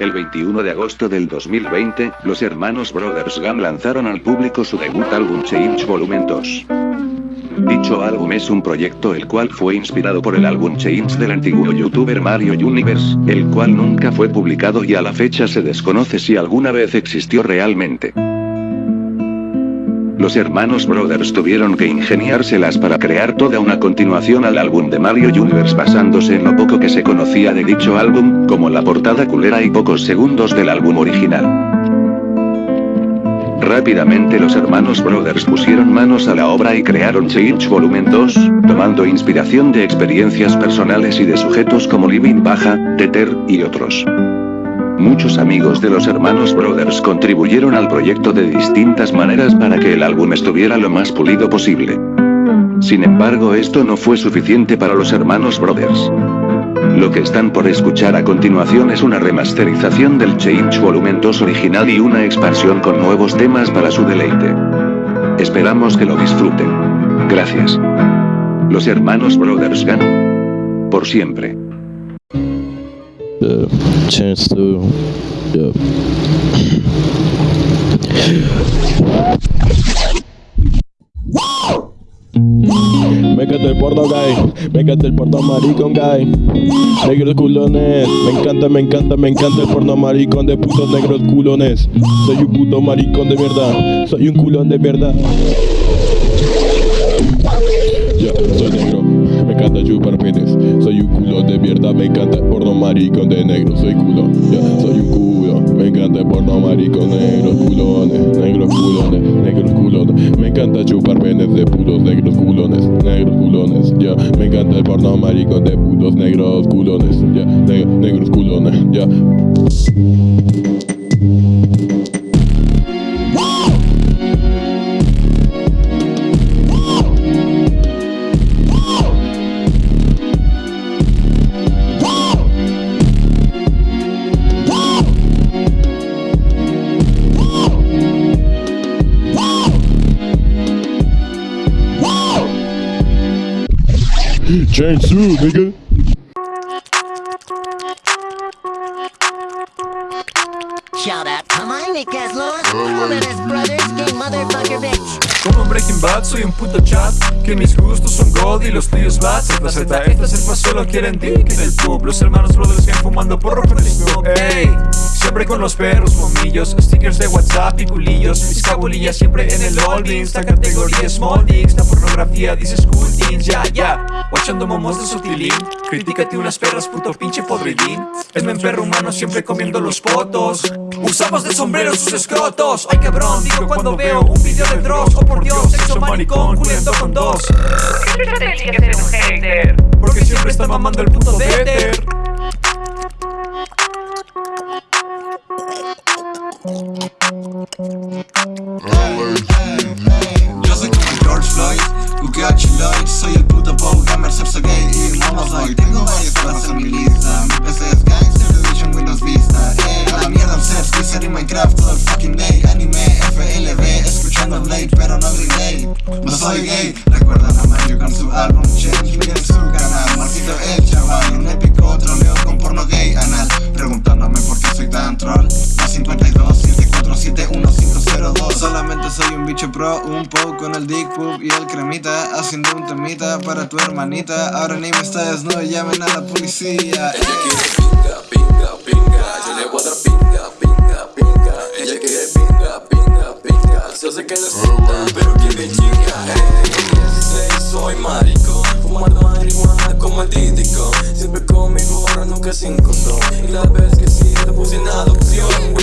El 21 de agosto del 2020, los hermanos Brothers Gang lanzaron al público su debut álbum Change Volumen 2. Dicho álbum es un proyecto el cual fue inspirado por el álbum Change del antiguo youtuber Mario Universe, el cual nunca fue publicado y a la fecha se desconoce si alguna vez existió realmente. Los hermanos Brothers tuvieron que ingeniárselas para crear toda una continuación al álbum de Mario Universe basándose en lo poco que se conocía de dicho álbum, como la portada culera y pocos segundos del álbum original. Rápidamente los hermanos Brothers pusieron manos a la obra y crearon Change Volumen 2, tomando inspiración de experiencias personales y de sujetos como Living Baja, Tether, y otros. Muchos amigos de los hermanos Brothers contribuyeron al proyecto de distintas maneras para que el álbum estuviera lo más pulido posible. Sin embargo esto no fue suficiente para los hermanos Brothers. Lo que están por escuchar a continuación es una remasterización del Change Volumen 2 original y una expansión con nuevos temas para su deleite. Esperamos que lo disfruten. Gracias. Los hermanos Brothers Gun. Por siempre. The chance to. Me encanta el porno gay, me encanta el porno maricón gay Negros culones, me encanta, me encanta, me encanta el porno maricón de putos negros culones. Soy un puto maricón de verdad, soy un culón de verdad. Soy encanta chupar penes. Soy un culo de mierda, me encanta el porno maricón de negro. Soy culo, ya, soy un culo Me encanta el porno maricón, negros culones Negros culones, negros culones. Me encanta chupar penes de putos negros culones Negros culones, ya. Me encanta el porno maricón de putos negros culones Ya, negros culones, ya Change through, nigga. Shout out to my niggas, Lord. Brothers, brothers, gang motherfucker bitch. Como un Breaking Bad soy un puto chat. Que mis gustos son gold y los tuyos bad Z, Z, F, Z, solo quieren dick en el pub. Los hermanos brothers que fumando porro con el Snoop Ey, siempre con los perros, momillos Stickers de WhatsApp y culillos. Mis cabulillas siempre en el holdings La categoría small dicks. La pornografía dice school teens, ya, ya Watchando momos de sutilín. Critícate unas perras, puto pinche podridín Es mi perro humano siempre comiendo los potos. Usamos de sombrero sus escrotos. Ay cabrón, digo cuando veo un video de Dross. Oh por Dios, sexo maricón, culiendo con dos. Siempre te que ser un hater. Porque siempre está mamando el puto de Yo soy como George Floyd, UKH Lloyd Soy el puto Paul Gamer, Sepso Gay y Monozoid Tengo varias cosas en mi lista Mi PC es Gangster Edition Windows Vista. Eh, A la mierda Obsessed, Wizard y Minecraft todo el fucking day. Anime, FLV, escuchando Blade pero no Day. No soy gay, recuerdan a Mario con su álbum Change Miren su canal, Marcito el un poke con el dick poop y el cremita Haciendo un temita para tu hermanita. Ahora ni me está desnudo, llamen a la policía. Ella quiere pinga, pinga, pinga. Yo le voy a dar pinga, pinga, pinga. Ella quiere pinga, pinga, pinga. Se hace que le suelta, pero que me chinga 16, soy maricón Fumando marihuana como el títico Siempre con mi gorra, nunca sin condón. Y la vez que sí, te puse en adopción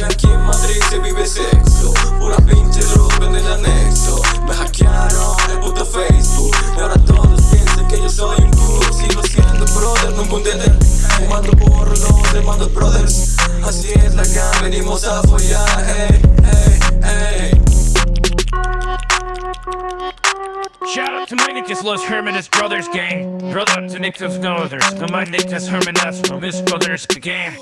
Me hackearon el puto Facebook. Y ahora todos piensan que yo soy un cool Sigo siendo brother, no un dealer Fumando por los hermanos brothers. Así es la gang, venimos a follar Ey, ey, ey Shout out to my niggas Los Hermanos Brothers gang. Brother to Nick's Brothers. To my niggas Hermanos from his brothers gang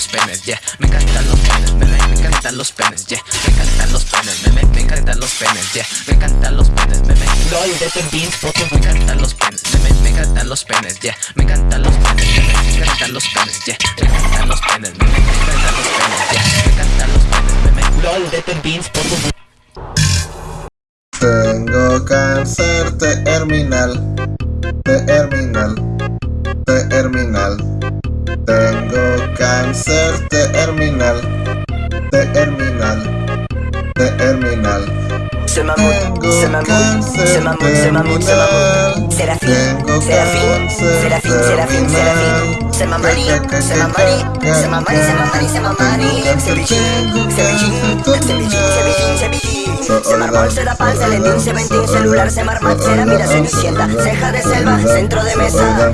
los penes, yeah. Me encantan los penes, me, me encantan los penes, yeah. Me encantan los penes, me, me encantan los penes, yeah. Me encantan los penes, me, me LOL de beans, porque me encantan los penes, me, me encantan los penes, yeah. Me encantan los penes, me, me encantan los penes, yeah. Me encantan los penes, me, me encantan los penes, yeah. Me encantan los penes, me, me LOL de beans, porque Tengo cáncer terminal, terminal, terminal. Tengo cáncer terminal, terminal, se mamut, se mamut, se mamut, se mamut. Serafín, serafín, serafín, serafín, serafín. Se mamari, se mamari, se mamari, se mamari, se mamari. Se bichín, se bichín, se bichín, se bichín, se bichín. Se marmol, se da pan, se lentín, se ventín, celular, se marmat, se la mira, se cenicienta, ceja de selva, centro de mesa.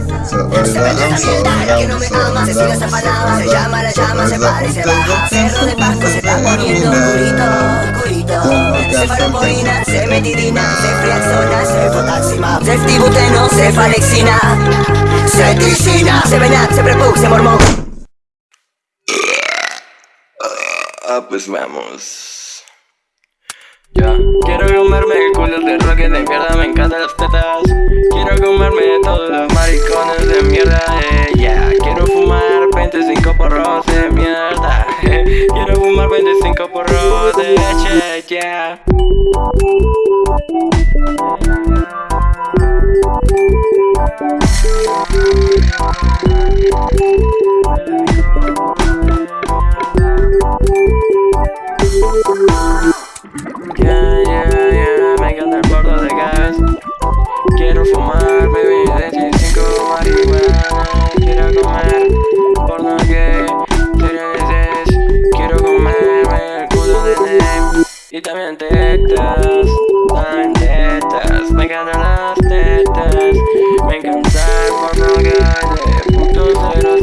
Se vende esta mierda, que no me ama, se sigue esa palabra, se llama, la llama, se para y se baja. Cerro de Pasco se está poniendo oscurito, oscurito. Se faropoina, se metidina, se friaxona, se fotaxima, se estibuteno, se falexina, se mormón. Ah, pues vamos. Quiero comerme el culo de rocket de mierda, me encantan las tetas. Quiero comerme todos los maricones de mierda, eh, ya. Quiero fumar 25 porros de mierda, eh. Quiero fumar 25 porros de leche, ya. Yeah, yeah, yeah, me encanta el porno de gas. Quiero fumar, baby, 25 marihuana. Quiero comer porno gay, Quiero comerme el culo de Name Y también tetas, también tetas. Me encantan las tetas. Me encanta porno gay De putos de los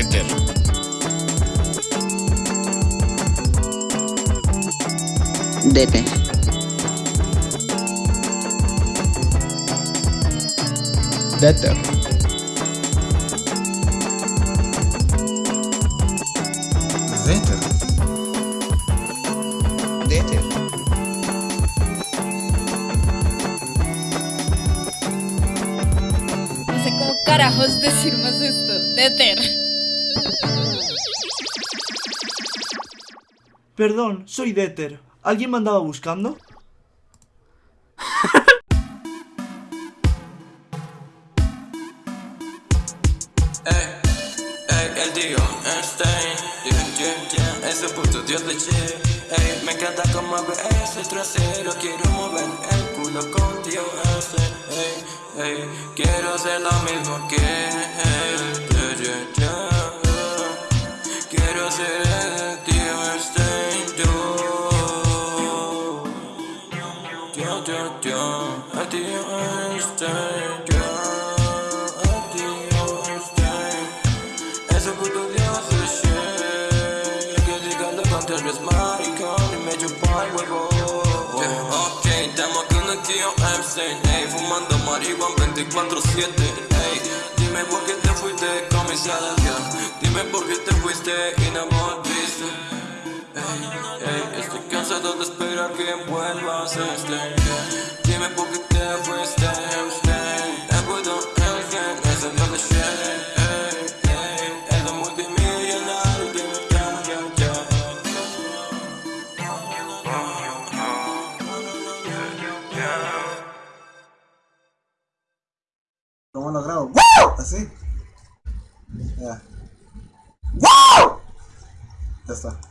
Deter. Dete. Deter. Deter. Deter. No sé cómo carajos decir más esto. Deter. Perdón, soy Deter. ¿Alguien me andaba buscando? Ese puto dios de che. Ey, me encanta como abre ese trasero, quiero mover el culo con tío Einstein. Ey, ey, quiero ser lo mismo que él, Adiós, time, yeah. Adiós, time. Ese puto dios es shit. Que diga lo cuantas veces maricón y me chupa el huevo. Yeah, ok, estamos con el tío Epstein. Ey, fumando marihuana 24-7. Ey, dime por qué te fuiste con mis alas. Dime por qué te fuiste y no. Estoy cansado de esperar que vuelvas, este, yeah. Dime por qué te fuiste. I on everything, it's another shit, ey, ey. Es un multimillonario, yeah, yeah, yeah. ¿Cómo lo grabo? Así. Ya. Ya está.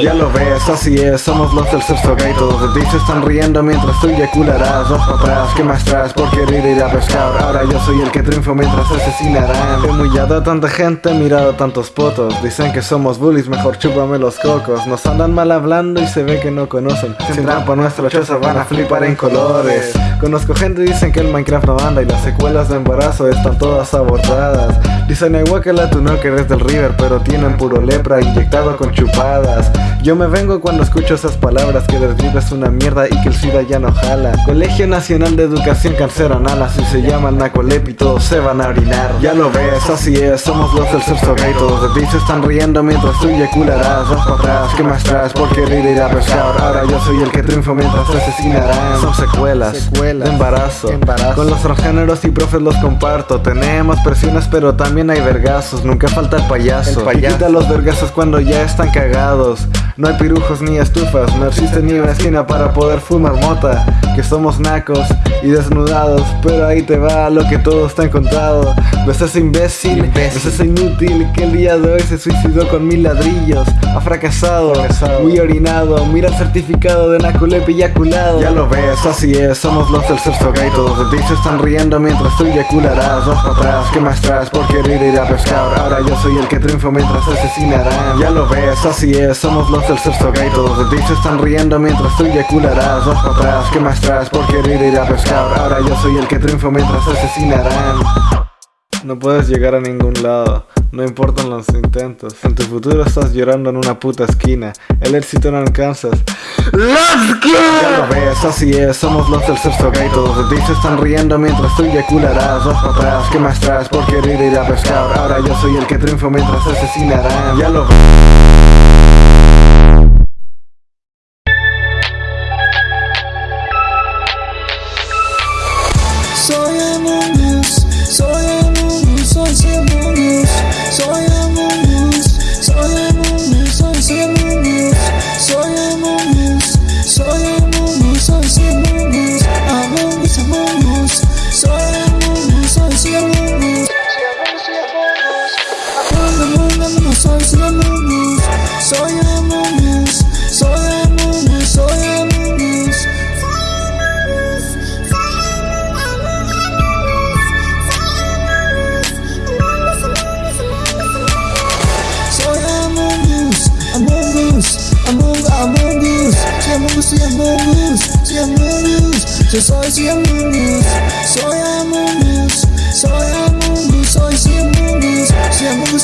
Ya lo ves, así es, somos los del sexto gay Todos de ti se están riendo mientras tú eyacularás. Dos para atrás, ¿qué más traes por querer ir a pescar? Ahora yo soy el que triunfo mientras asesinarán. He humillado a tanta gente, mirado a tantos potos. Dicen que somos bullies, mejor chúpame los cocos. Nos andan mal hablando y se ve que no conocen. Sin trampa nuestra choza van a flipar en colores. Conozco gente dicen que el Minecraft no anda Y las secuelas de embarazo están todas abortadas. Dicen igual que la tú no que eres del River Pero tienen puro lepra inyectado con Yo me vengo cuando escucho esas palabras Que el es una mierda y que el SIDA ya no jala. Colegio Nacional de Educación Canceronal Así se llama el Nacolep y todos se van a orinar. Ya lo ves, así es, somos los del sexto gay Todos de ti se están riendo mientras tú eyacularás Vas para atrás, ¿qué más traes por querer ir a pescar? Ahora yo soy el que triunfo mientras te asesinarán. Son secuelas, de embarazo. Con los transgéneros y profes los comparto. Tenemos presiones pero también hay vergazos. Nunca falta el payaso. Que quita los vergazos cuando ya están cagados No hay pirujos ni estufas No existe ni una esquina para poder fumar mota. Que somos nacos y desnudados Pero ahí te va lo que todo está encontrado. ¿Ves ese imbécil? ¿Ves ese inútil que el día de hoy se suicidó con mil ladrillos? Ha fracasado, muy orinado. Mira el certificado de Naculep eyaculado Ya lo ves, así es, somos los del sexto gay. Todos de ti se están riendo mientras tú eyacularás Dos para atrás, ¿qué más traes por querer ir a pescar? Ahora yo soy el que triunfo mientras asesinarán. Ya lo ves, así es, somos los del sexto gay Todos de ti se están riendo mientras tú eyacularás Dos para atrás, ¿qué más traes por querer ir a pescar? Ahora yo soy el que triunfo mientras asesinarán no puedes llegar a ningún lado, no importan los intentos. En tu futuro estás llorando en una puta esquina. El éxito no alcanzas. ¡Let's go! Ya lo ves, así es, somos los del sexto gay. Todos de ti se están riendo mientras tú eyacularás. Dos para atrás, ¿qué más traes por querer ir a pescar? Ahora yo soy el que triunfo mientras asesinarán. Ya lo ves. 100 movies, 100 soy 100 soy a Soy a movies, soy 100 movies. 100 movies,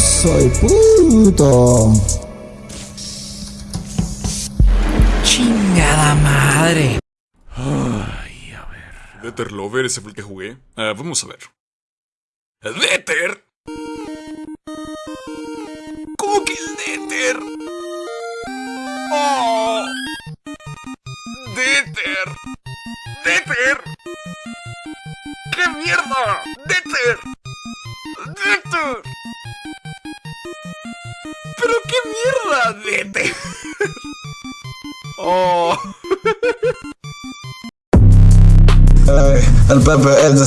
Soy puto. Chingada madre. Ay, a ver. Better Lover, ese fue el que jugué ah, Vamos a ver. Better. El Deter? ¡Oh! ¡Deter! ¡Deter! ¡Qué mierda! ¡Deter! ¡Deter! ¿Pero qué mierda, Deter? ¡Oh! El Pepe es de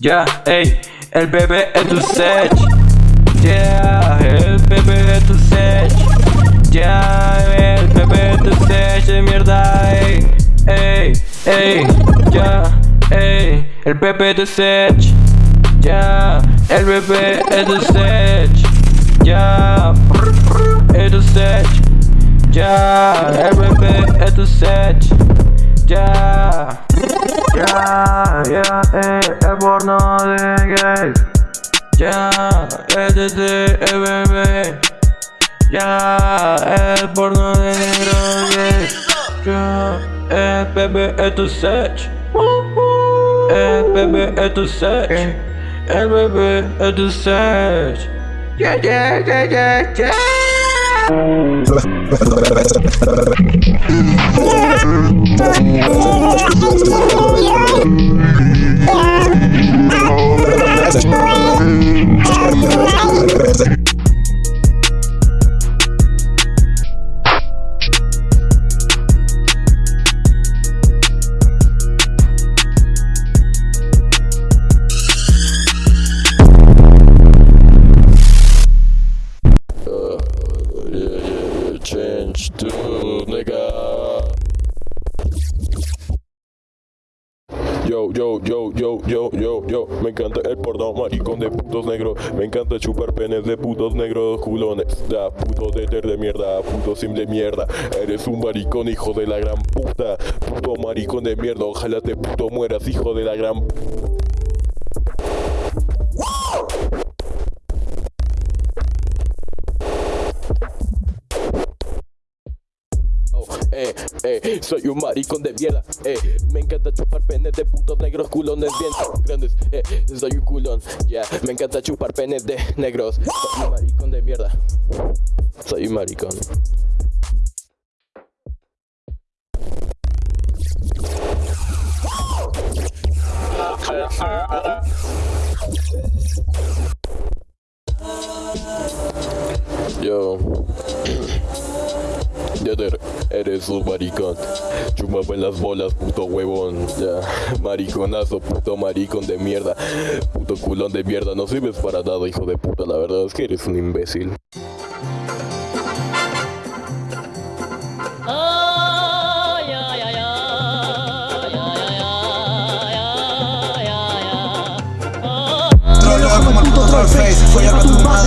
Ya, ey, el bebé es tu sech. Yeah, el bebé es tu sech. Ya, el bebé es tu sech de mierda, ey, ey, ey, ya, ey, el bebé es tu sech. Ya, el bebé es tu sech. Ya, es tu sech. Ya, el bebé es tu sech. Ya, ya, ya, ey, el porno de gays. El de el bebé. Ya, el porno de negros gays. Ya, el bebé es tu sech. El bebé es tu sech. El bebé es tu sech. Yeah, yeah, yeah, yeah, yeah. Change yo, yo, yo, me encanta el porno maricón de putos negros, me encanta chupar penes de putos negros culones, da puto déter de mierda, puto sim de mierda, eres un maricón hijo de la gran puta, puto maricón de mierda, ojalá te puto mueras hijo de la gran Eh, eh, soy un maricón de mierda, eh, me encanta chupar penes de putos negros culones bien grandes, eh, soy un culón, ya, me encanta chupar penes de negros, soy un maricón de mierda, soy un maricón. Yo. Yader, eres un maricón. Chúpame las bolas, puto huevón. Ya, mariconazo, puto maricón de mierda. Puto culón de mierda. No sirves para nada, hijo de puta. La verdad es que eres un imbécil.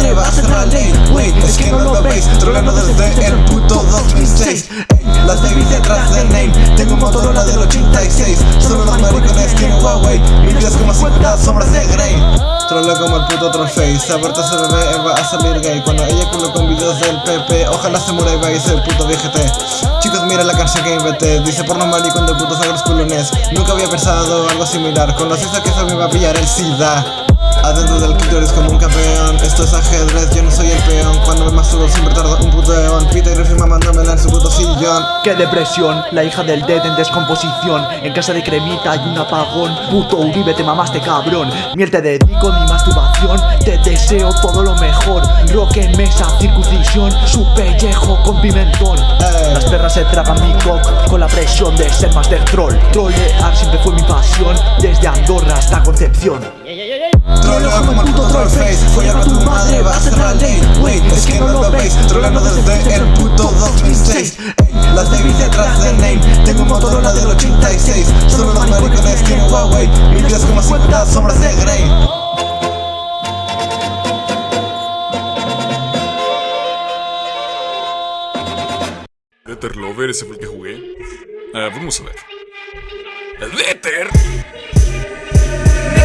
A tu madre va a ley Wey, es que no lo veis Troleando desde el puto 2006 Ey, las babies detrás del name Tengo un Motorola del 86 Solo los maricones tienen Huawei Mi vida es como 50 sombras de Grey. Troleo como el puto trollface aborta ese bebé, va a salir gay. Cuando ella culo con videos del PP Ojalá se muera y vais el puto VGT Chicos, mira la canción que inventé Dice porno maricón de putos agros culones. Nunca había pensado algo similar Con la ciencia que se me va a pillar el SIDA Adentro del clítoris como un campeón. Esto es ajedrez, yo no soy el peón. Cuando me masturbo siempre tardo un puto eón Peter Griffin mamándomela en su puto sillón. Qué depresión, la hija del dead en descomposición. En casa de cremita hay un apagón. Puto Uribe te mamaste cabrón. Miel te dedico mi masturbación. Te deseo todo lo mejor. Rock en mesa, circuncisión. Su pellejo con pimentón. Las perras se tragan mi cock Con la presión de ser master troll. Trollear siempre fue mi pasión. Desde Andorra hasta Concepción Troleo como el puto trollface Follar a tu madre va a ser la ley. Wey, es que no lo veis. Troleando desde el puto 2006 Ey, las babies detrás del name Tengo un Motorola del 86 Solo los maricones tienen Huawei. Mi vida es como 50 sombras de Grey. Deter Lover, ese fue el que jugué. Ah, vamos a ver. ¡El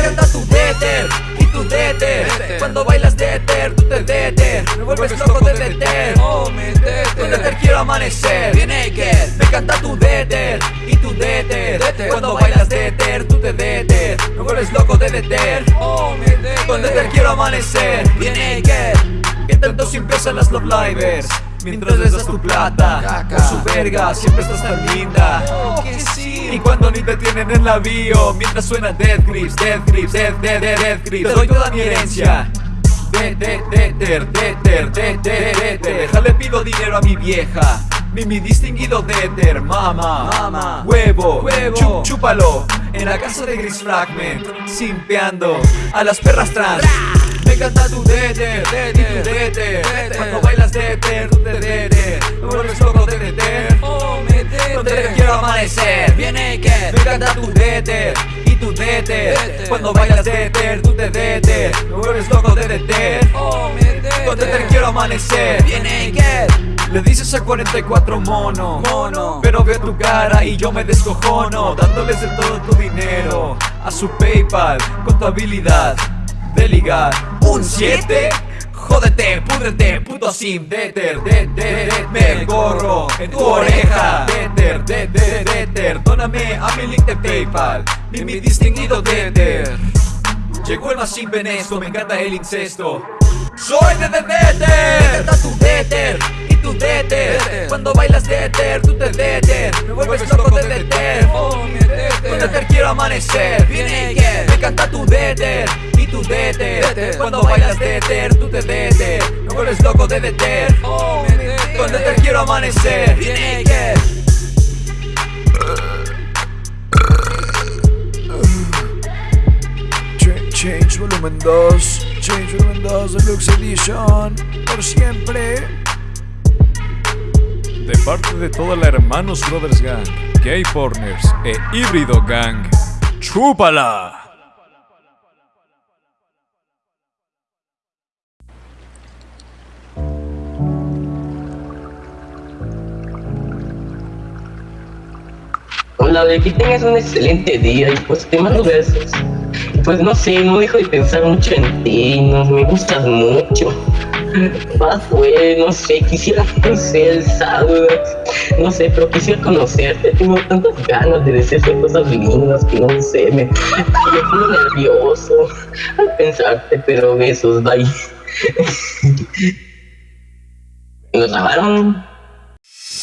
Me encanta tu deter y tu deter Cuando bailas deter, tú te deter Me vuelves loco de deter Oh, Con deter quiero amanecer. Bien naked Me encanta tu deter y tu deter Cuando bailas deter, tú te deter Me vuelves loco de deter Oh, Con deter quiero amanecer. Bien naked Que tanto siempre son las love livers. Mientras les das tu plata Con su verga siempre estás tan linda. Y cuando ni te tienen en la bio Mientras suena Death Grips, Death Grips, Death, Death, Death, Death Grips. Te doy toda mi herencia. Déjale pido dinero a mi vieja mi, mi distinguido deter, mama, mama, huevo, huevo, chup, chúpalo En la casa de Gris Fragment, simpeando a las perras trans encanta tu deter, y tu Cuando bailas deter, tu te deter Me vuelves loco de Oh, deter Donde te quiero amanecer. Bien naked Me encanta tu deter y tu deter Cuando bailas deter, tú te deter Me vuelves loco de Oh, deter Donde te quiero amanecer. Bien naked le dices a 44 mono, mono. Pero veo tu cara y yo me descojono Dándoles de todo tu dinero A su Paypal con tu habilidad de ligar ¿Un 7? Jódete, púdrete, puto sim Deter, deter, me gorro. En tu oreja Deter, deter, deter Dóname a mi link de Paypal Mi, mi distinguido Deter Llegó el más sin me encanta el incesto. Soy de de Deter Me encanta tu Deter y tu Deter Cuando bailas Deter, tú te Deter Me vuelves loco de Deter Oh, Con Deter quiero amanecer. Viene Me encanta tu Deter y tu Deter Cuando bailas Deter, tú te Deter Me vuelves loco de Deter Oh, Deter Con Deter quiero amanecer. Change Volumen 2 Change Volumen 2 Deluxe Edition. Por siempre. De parte de toda la Hermanos Brothers Gang Gay Porners e Híbrido Gang ¡Chúpala! Que tengas un excelente día y pues te mando besos. Pues no sé, no dejo de pensar mucho en ti, no, me gustas mucho. Más no sé, quisiera conocer, ¿sabes? No sé, pero quisiera conocerte, tengo tantas ganas de decirte cosas lindas que no sé, me, me pongo nervioso al pensarte, pero besos, bye. ¿Nos grabaron?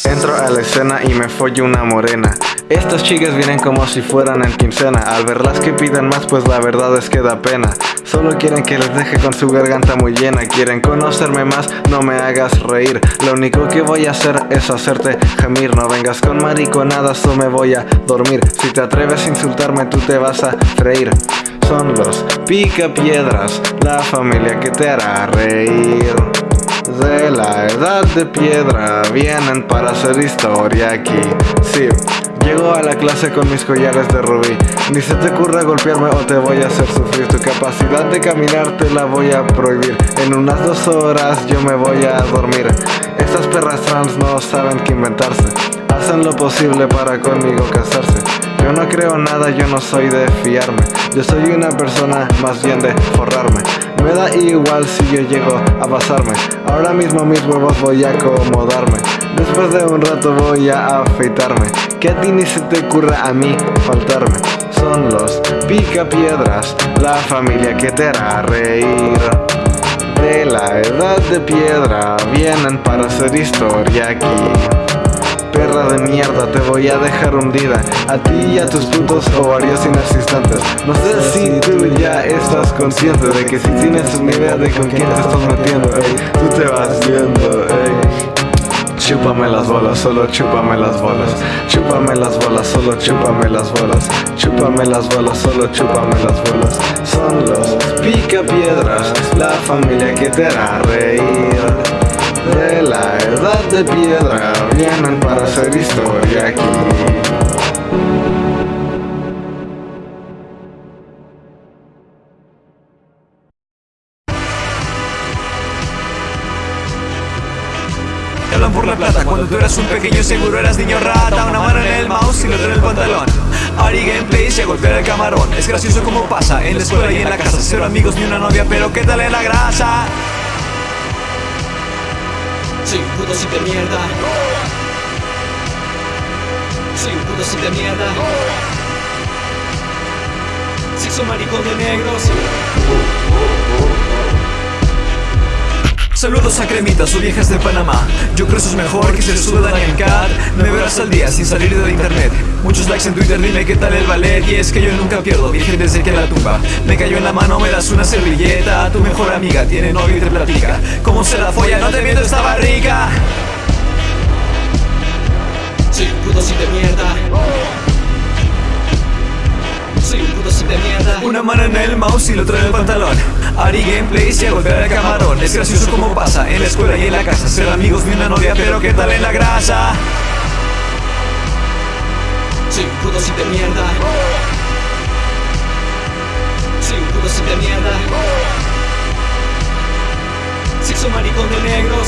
Entro a la escena y me follo una morena Estas chicas vienen como si fueran en quincena. Al verlas que piden más pues la verdad es que da pena. Solo quieren que les deje con su garganta muy llena. Quieren conocerme más, no me hagas reír. Lo único que voy a hacer es hacerte gemir. No vengas con mariconadas o me voy a dormir. Si te atreves a insultarme tú te vas a freír Son los pica piedras, la familia que te hará reír. De la edad de piedra vienen para hacer historia aquí. Sí, llego a la clase con mis collares de rubí. Ni se te ocurra golpearme o te voy a hacer sufrir. Tu capacidad de caminar te la voy a prohibir. En unas dos horas yo me voy a dormir. Estas perras trans no saben qué inventarse. Hacen lo posible para conmigo casarse. Yo no creo nada, yo no soy de fiarme. Yo soy una persona más bien de forrarme. Me da igual si yo llego a pasarme. Ahora mismo mis huevos voy a acomodarme. Después de un rato voy a afeitarme. Que a ti ni se te ocurra a mí faltarme. Son los pica piedras La familia que te hará reír. De la edad de piedra Vienen para hacer historia aquí perra de mierda Te voy a dejar hundida. A ti y a tus putos ovarios inexistentes. No sé si tú ya estás consciente De que si tienes una idea de con quién te estás metiendo ey, Tú te vas viendo, ey. Chúpame las bolas, solo chúpame las bolas. Chúpame las bolas, solo chúpame las bolas. Chúpame las bolas, solo chúpame las bolas. Son los pica piedras La familia que te hará reír de la edad de piedra vienen para hacer historia aquí. Por la plata Cuando tú eras un pequeño seguro eras niño rata Una mano en el mouse y la otra en el pantalón Ari Gameplay se golpea el camarón Es gracioso como pasa en la escuela y en la casa Cero amigos ni una novia pero qué tal en la grasa soy un puto sin de mierda. Soy un puto sin de mierda. Si soy maricón de negros Saludos a Cremita, su vieja es de Panamá. Yo creo eso es mejor que se sube Daniel Cat Me verás al día sin salir de internet. Muchos likes en Twitter, dime qué tal el ballet. Y es que yo nunca pierdo, virgen desde que la tumba. Me cayó en la mano, me das una servilleta. Tu mejor amiga tiene novio y te platica. ¿Cómo se la folla? No te miento, estaba rica. Un puto sin de mierda de mierda. Una mano en el mouse y la otra en el pantalón. Ari gameplays y a golpear el camarón. Es gracioso como pasa en la escuela y en la casa. Ser amigos de una novia pero qué tal en la grasa Soy un puto sin de mierda. Soy un puto sin de mierda. Sexo maricón de negros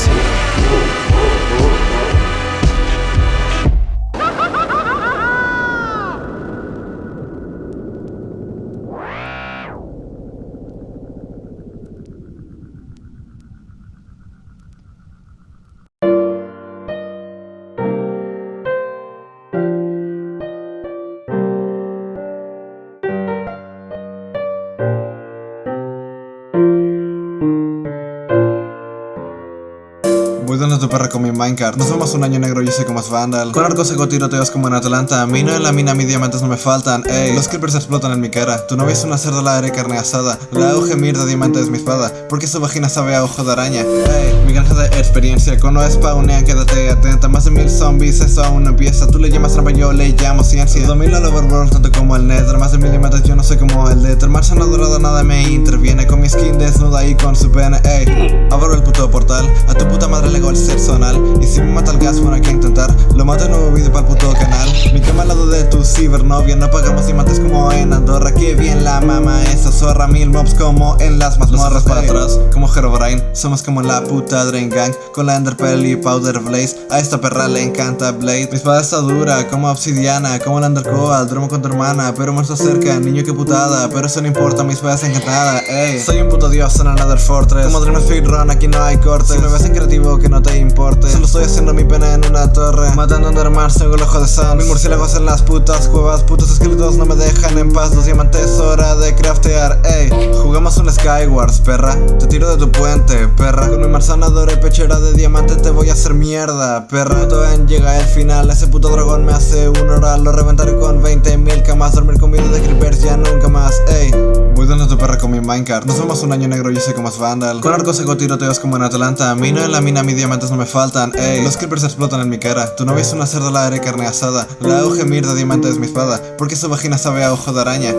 Dando tu perra con mi Minecraft Nos vemos un año negro y sé como es Vandal Con arcos hago tiroteos como en Atlanta. A mí no en la mina, mis diamantes no me faltan. Ey, los creepers explotan en mi cara. Tu novia es una cerda, la haré carne asada. La hago gemir de diamante es mi espada Porque su vagina sabe a ojo de araña. Ey, mi granja de experiencia. Cuando spawnean quédate atenta. Más de mil zombies, eso aún no empieza. Tú le llamas trampa, yo le llamo ciencia. Domino el overworld tanto como el nether. Más de mil diamantes, yo no soy como el de Marcha no dorada, nada me interviene. Con mi skin desnuda y con su pene Ey, abro el puto portal. A tu puta madre le sexo anal Y si me mata el gas, bueno hay que intentar. Lo mato en nuevo video para el puto canal. Mi cama al lado de tu cibernovia. No pagamos diamantes como en Andorra. Qué bien la mama esa. Zorra Mil mobs como en las mazmorras para atrás. Como Herobrine Somos como la puta Drain Gang. Con la Enderpell y Powder Blaze. A esta perra le encanta Blade. Mi espada está dura como obsidiana Como la Undercoal Dromo con tu hermana Pero muerto cerca, niño que putada Pero eso no importa, mi espada es encantada Ey, soy un puto dios en Another Fortress. Como Dream Speedrun, aquí no hay cortes. Si me ves en creativo que no te importe. Solo estoy haciendo mi pena en una torre Matando Endermars, tengo el ojo de Sans. Mil murciélagos en las putas cuevas Putos esqueletos no me dejan en paz. Los diamantes hora de craftear Ey, jugamos un Skywars, perra. Te tiro de tu puente, perra. Con mi marsanador y pechera de diamante Te voy a hacer mierda, perra. Puto en llega el final Ese puto dragón me hace un oral. Lo reventaré con 20.000 camas. Dormir con vida de creepers ya nunca más Ey, voy dando tu perra con mi Minecraft Nos vemos un año negro y sé como es Vandal Con arcos hago tiroteos como en Atlanta. A mí no en la mina, mis diamantes no me faltan los creepers explotan en mi cara. Tu novia es una cerda, la haré carne asada. La gemir de diamante es mi espada Porque su vagina sabe a ojo de araña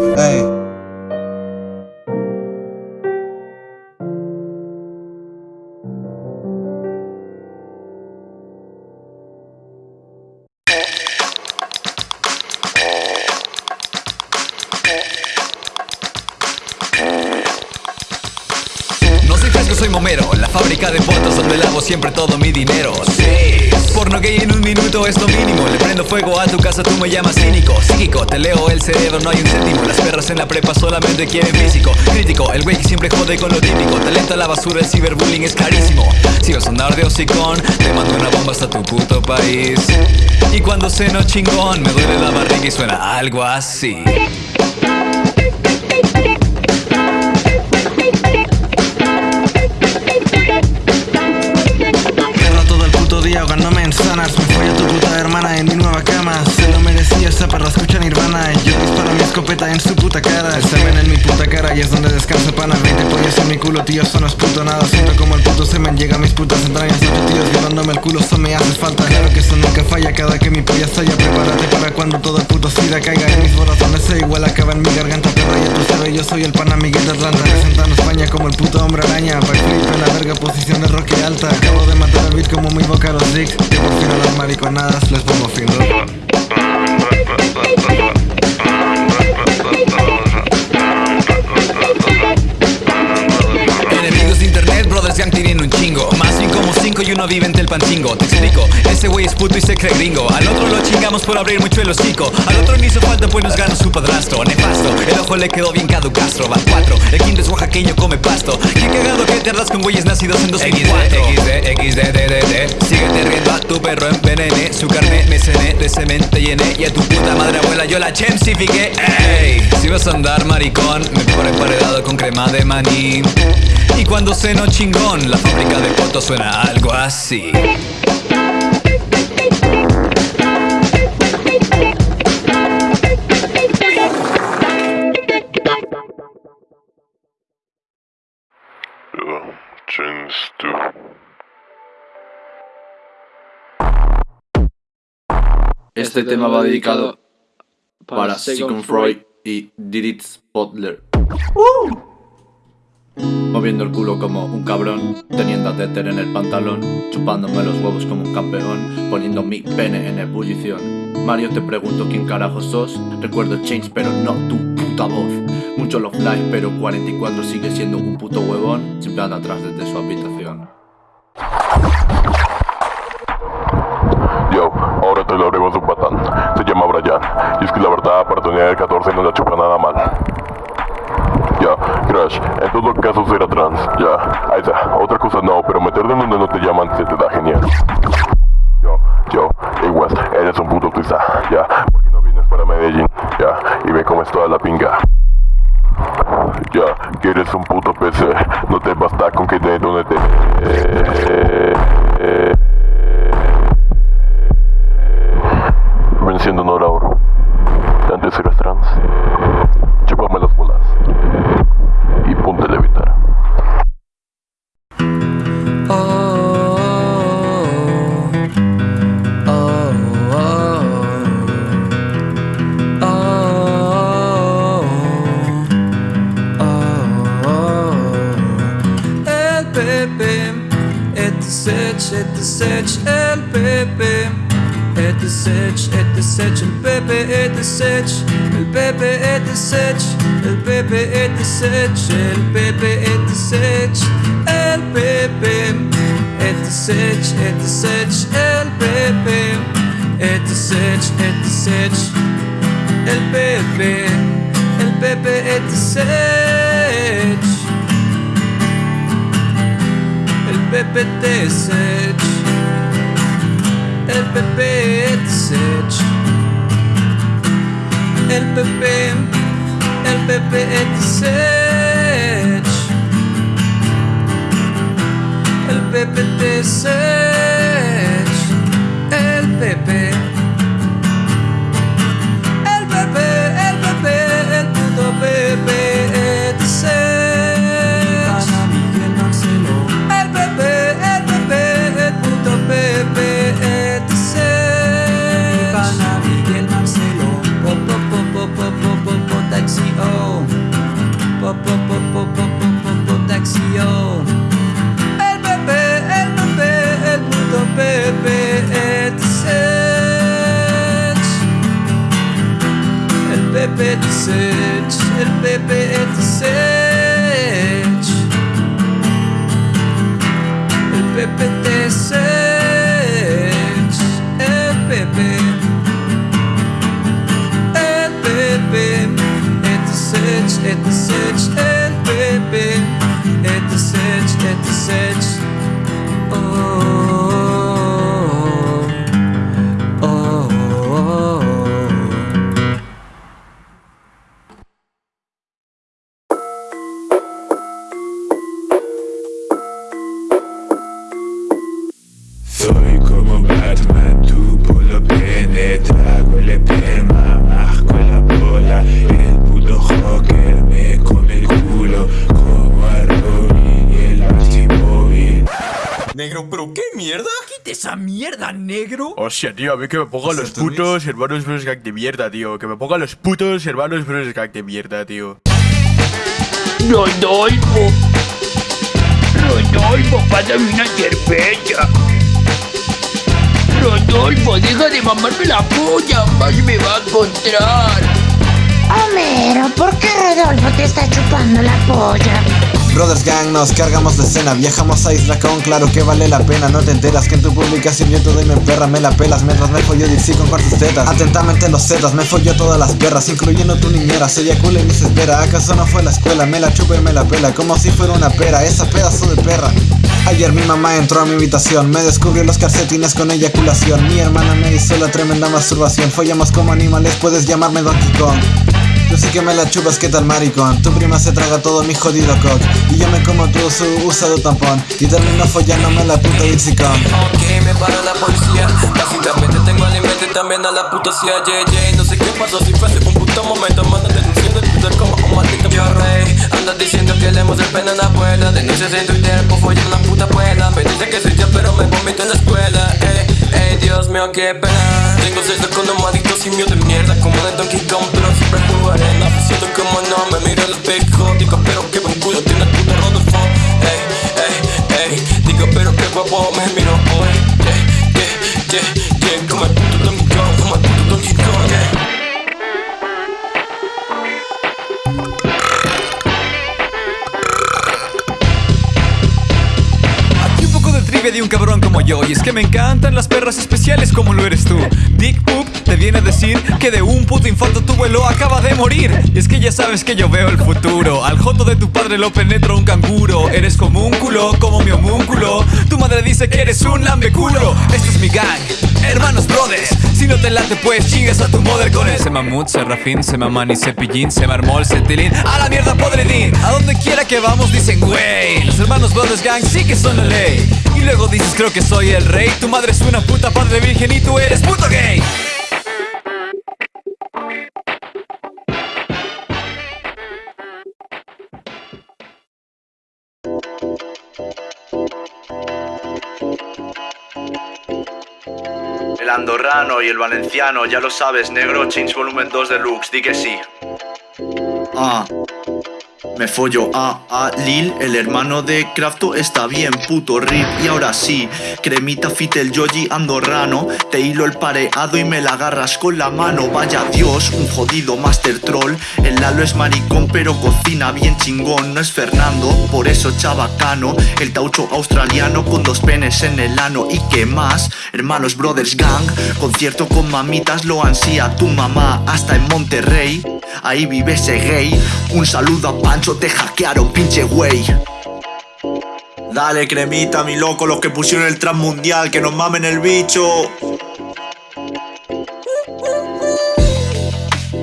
prepa solamente quieren físico. Crítico, el güey siempre jode con lo típico. Talento a la basura, el ciberbullying es carísimo Si vas a sonar de hocicón Te mando una bomba hasta tu puto país. Y cuando ceno chingón Me duele la barriga y suena algo así que mi polla estalla Prepárate para cuando todo el puto sida caiga en mis Donde se igual acaba en mi garganta perra Ya tú sabes, yo soy el pana Miguel de Atlanta. Representando España como el puto hombre araña. Backflip en la verga, posición de roque alta. Acabo de matar al beat como mi boca a los dicks. Y por fin a las mariconadas les pongo fin 5 y uno vive en Telpancingo Te explico, ese güey es puto y se cree gringo. Al otro lo chingamos por abrir mucho el hocico. Al otro ni hizo falta pues nos ganó su padrastro. Nefasto, el ojo le quedó bien caducastro. Va 4, el quinto es oaxaqueño, come pasto. Qué cagado que te con güeyes nacidos en 2004 XD, XD, XD, Síguete riendo a tu perro en envenené Su carne me cené, de cemente llené. Y a tu puta madre abuela yo la chemsifiqué. Ey, si vas a andar maricón Me pone emparedado con crema de maní. Y cuando ceno chingón La fábrica de fotos suena algo así Este tema va dedicado para Sigmund Freud y Didit Spotler. Moviendo el culo como un cabrón, teniendo a Tether en el pantalón, chupándome los huevos como un campeón, poniendo mi pene en ebullición. Mario te pregunto quién carajo sos, recuerdo Change pero no tu puta voz. Mucho Love Life pero 44 sigue siendo un puto huevón, siempre anda atrás desde su habitación. Yo, ahora te lo abrimos un patán. Se llama Brian. Y es que la verdad, para tener el 14 no la chupa nada mal. Crash, en todo caso será trans. Ya, ahí está. Otra cosa no, pero meterte en donde no te llaman se te da genial. Yo, yo, West, eres un puto tuiza. Ya, ¿por qué no vienes para Medellín? Ya, y ve cómo es toda la pinga. Tesić El Pepe Tesić El Pepe El Pepe Tesić El Pepe Tesić El Pepe. sete, ser bebê de sete, el bebê de sete, el bebê, el bebê, et sete, et sete, el bebê, et sete, et sete. Hostia, tío, a mí que me pongan los putos hermanos Bros Gang de mierda, tío. Que me pongan los putos hermanos Bros Gang de mierda, tío. Rodolfo. Rodolfo, pásame una cerveza. Rodolfo, deja de mamarme la polla, más me va a encontrar. Homero, ¿por qué Rodolfo te está chupando la polla? Brothers Gang, nos cargamos de escena Viajamos a Isla Con, claro que vale la pena No te enteras que en tu publicación yo te doy me perra Me la pelas mientras me follo DC con cortes tetas Atentamente los zetas, me follo todas las perras Incluyendo tu niñera, se eyacula y ni se espera ¿Acaso no fue la escuela? Me la chupa y me la pela Como si fuera una pera, esa pedazo de perra Ayer mi mamá entró a mi habitación, me descubrió los calcetines con eyaculación. Mi hermana me hizo la tremenda masturbación. Follamos como animales, puedes llamarme Donkey Kong. Yo sé que me la chupas, ¿qué tal maricón? Tu prima se traga todo mi jodido cock. Y yo me como tu su usado tampón. Y termino follándome la puta Dixicon Ok, me para la policía. Básicamente tengo al mente también a la puta CIA. Yeah, No sé qué pasó, si fue un puto momento. Me Yo andas diciendo que le hemos pena en la abuela Denuncias en Twitter por follar la puta abuela Me dice que soy yo pero me vomito en la escuela. Ey, ey, Dios mío, qué pena. Tengo sexo con un maldito simio de mierda Como de Donkey Kong, pero siempre jugaré. En la Siento como no me miro el espejo. Digo, pero qué buen culo tiene el puto Rodolfo. Ey, ey, ey. Digo, pero qué guapo me miro hoy. Yeah, yeah, yeah, yeah trivia de un cabrón como yo. Y es que me encantan las perras especiales como lo eres tú. Dick Poop te viene a decir que de un puto infarto tu vuelo acaba de morir. Y es que ya sabes que yo veo el futuro. Al joto de tu padre lo penetra un canguro. Eres como un culo, como mi homúnculo. Tu madre dice que eres un lambeculo. Este es mi gang, hermanos brothers Si no te late pues chingas a tu mother con ese mamut, serrafín, se mamani, cepillín, se marmol, cetilín A la mierda podredín, a donde quiera que vamos dicen güey. Los hermanos brothers gang sí que son la ley. Y luego dices creo que soy el rey. Tu madre es una puta padre virgen y tú eres puto gay andorrano y el valenciano, ya lo sabes, negro, Change Volumen 2 Deluxe, di que sí. Ah, me follo a, a Lil, el hermano de Crafto está bien, puto rip. Y ahora sí, cremita fit el Yoji andorrano Te hilo el pareado y me la agarras con la mano. Vaya Dios, un jodido master troll. El Lalo es maricón pero cocina bien chingón. No es Fernando, por eso chabacano. El taucho australiano con dos penes en el ano. ¿Y qué más? Hermanos Brothers Gang. Concierto con mamitas lo ansía tu mamá. Hasta en Monterrey Ahí vive ese gay. Un saludo a Pancho, te hackearon pinche güey. Dale cremita, mi loco, los que pusieron el trans mundial, que nos mamen el bicho.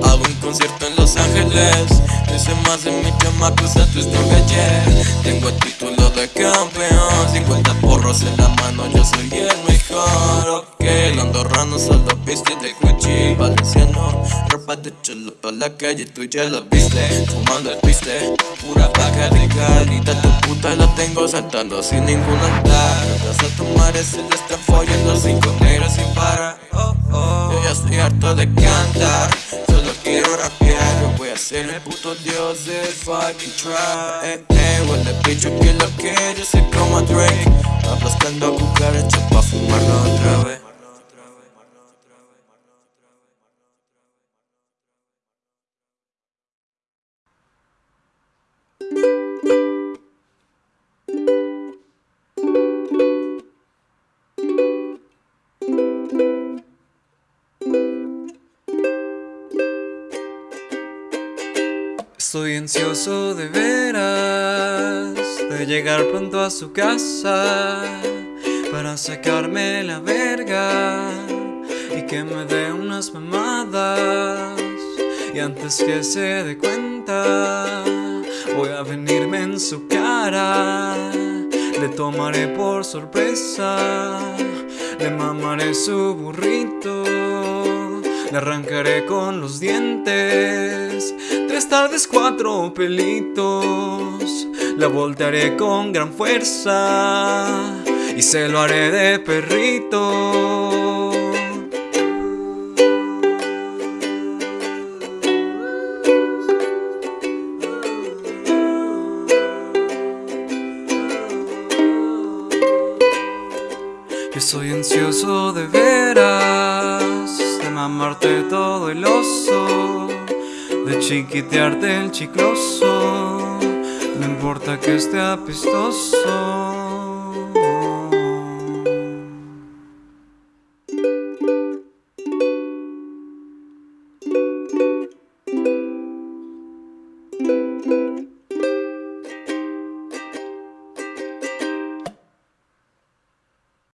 Hago un concierto en Los Ángeles Ese más en mi chamacos a tu ayer Tengo el título de campeón 50 porros en la mano, yo soy el mejor. Ok, el andorrano solo viste de Gucci Valenciano, ropa de chulo por la calle Tú ya lo viste, fumando el piste Pura vaca de calidad, tu puta la tengo saltando sin ningún altar. Vas a tomar ese le están follando cinco negros sin parar. Oh, oh. Yo ya estoy harto de cantar Solo quiero rapear. Yo voy a ser el puto dios del fucking trap. Eh, eh, huele bicho que lo que yo soy como Drake. Aplastando cucarachas pa' fumarlo otra vez Estoy ansioso de veras, de llegar pronto a su casa para sacarme la verga y que me dé unas mamadas. Y antes que se dé cuenta, voy a venirme en su cara. Le tomaré por sorpresa, le mamaré su burrito. Le arrancaré con los dientes Tres tardes, cuatro pelitos. La voltearé con gran fuerza Y se lo haré de perrito. Yo soy ansioso de veras De mamarte todo el oso De chiquitearte el chicloso. No importa que esté apestoso